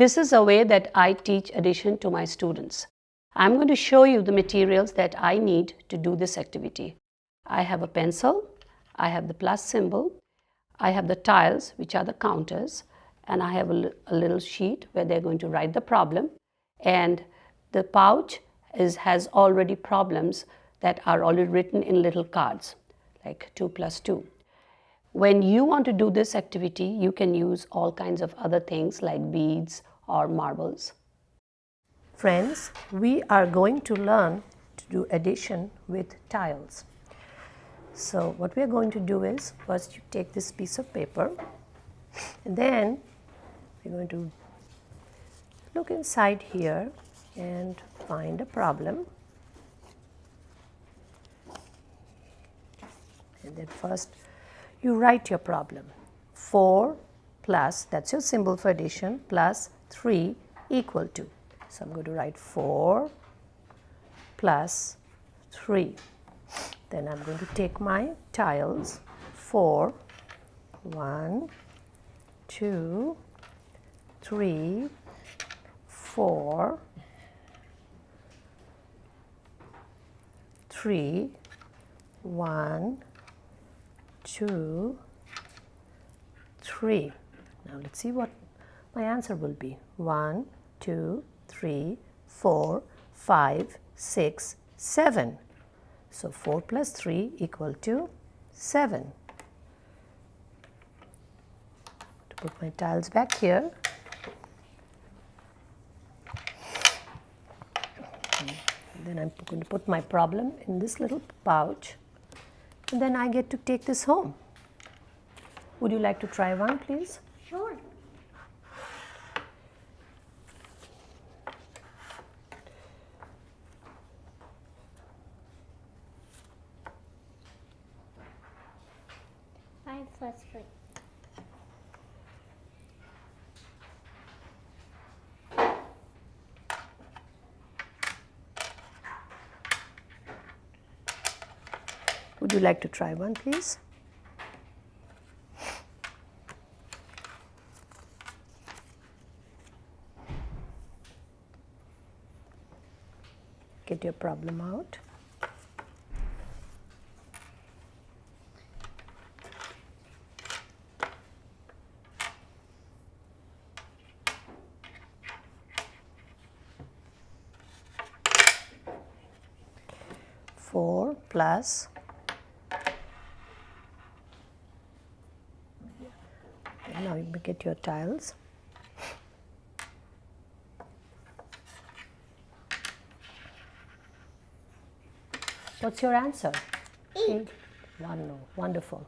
This is a way that I teach addition to my students. I'm going to show you the materials that I need to do this activity. I have a pencil, I have the plus symbol, I have the tiles which are the counters and I have a, a little sheet where they're going to write the problem and the pouch is, has already problems that are already written in little cards like 2 plus 2. When you want to do this activity, you can use all kinds of other things like beads or marbles. Friends, we are going to learn to do addition with tiles. So what we are going to do is first you take this piece of paper and then we're going to look inside here and find a problem and then first you write your problem. 4 plus that's your symbol for addition plus 3 equal to. So I'm going to write 4 plus 3 then I'm going to take my tiles. 4 1 2 3 4 3 1 2 3 now let's see what my answer will be. 1 2 3 4 5 6 7 so 4 plus 3 equal to 7 to put my tiles back here. Then I'm going to put my problem in this little pouch then I get to take this home. Would you like to try one please? Sure. Five plus three. Would you like to try one please? Get your problem out. Plus now you get your tiles. What's your answer? Eight. One, no. Wonderful.